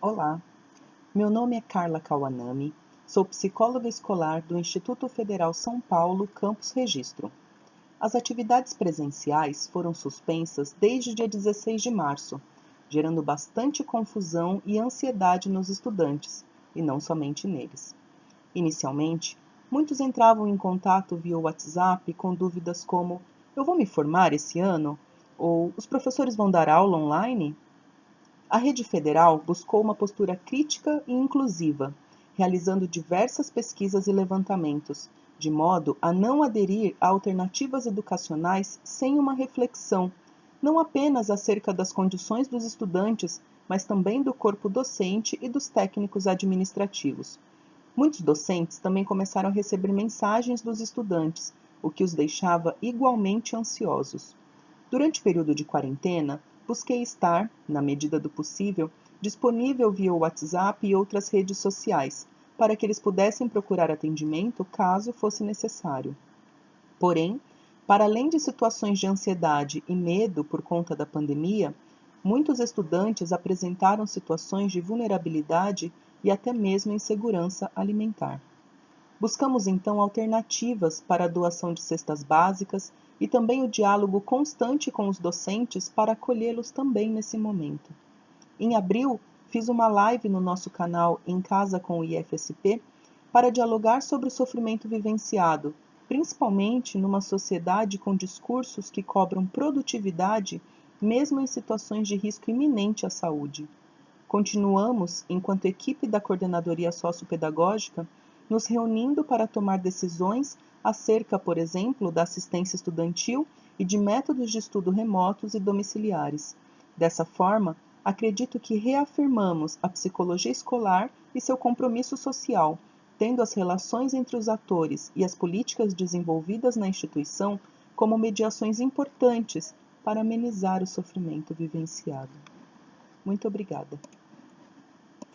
Olá, meu nome é Carla Kawanami, sou psicóloga escolar do Instituto Federal São Paulo, Campus Registro. As atividades presenciais foram suspensas desde o dia 16 de março, gerando bastante confusão e ansiedade nos estudantes, e não somente neles. Inicialmente, muitos entravam em contato via WhatsApp com dúvidas como: Eu vou me formar esse ano? Ou os professores vão dar aula online? A rede federal buscou uma postura crítica e inclusiva, realizando diversas pesquisas e levantamentos, de modo a não aderir a alternativas educacionais sem uma reflexão, não apenas acerca das condições dos estudantes, mas também do corpo docente e dos técnicos administrativos. Muitos docentes também começaram a receber mensagens dos estudantes, o que os deixava igualmente ansiosos. Durante o período de quarentena, busquei estar, na medida do possível, disponível via WhatsApp e outras redes sociais, para que eles pudessem procurar atendimento caso fosse necessário. Porém, para além de situações de ansiedade e medo por conta da pandemia, muitos estudantes apresentaram situações de vulnerabilidade e até mesmo insegurança alimentar. Buscamos então alternativas para a doação de cestas básicas e também o diálogo constante com os docentes para acolhê-los também nesse momento. Em abril, fiz uma live no nosso canal Em Casa com o IFSP para dialogar sobre o sofrimento vivenciado, principalmente numa sociedade com discursos que cobram produtividade mesmo em situações de risco iminente à saúde. Continuamos, enquanto equipe da Coordenadoria Sociopedagógica, nos reunindo para tomar decisões acerca, por exemplo, da assistência estudantil e de métodos de estudo remotos e domiciliares. Dessa forma, acredito que reafirmamos a psicologia escolar e seu compromisso social, tendo as relações entre os atores e as políticas desenvolvidas na instituição como mediações importantes para amenizar o sofrimento vivenciado. Muito obrigada.